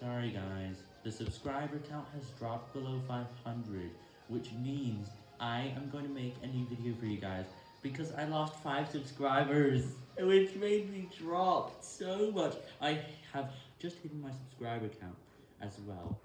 Sorry guys, the subscriber count has dropped below 500, which means I am going to make a new video for you guys, because I lost 5 subscribers, which made me drop so much. I have just hidden my subscriber count as well.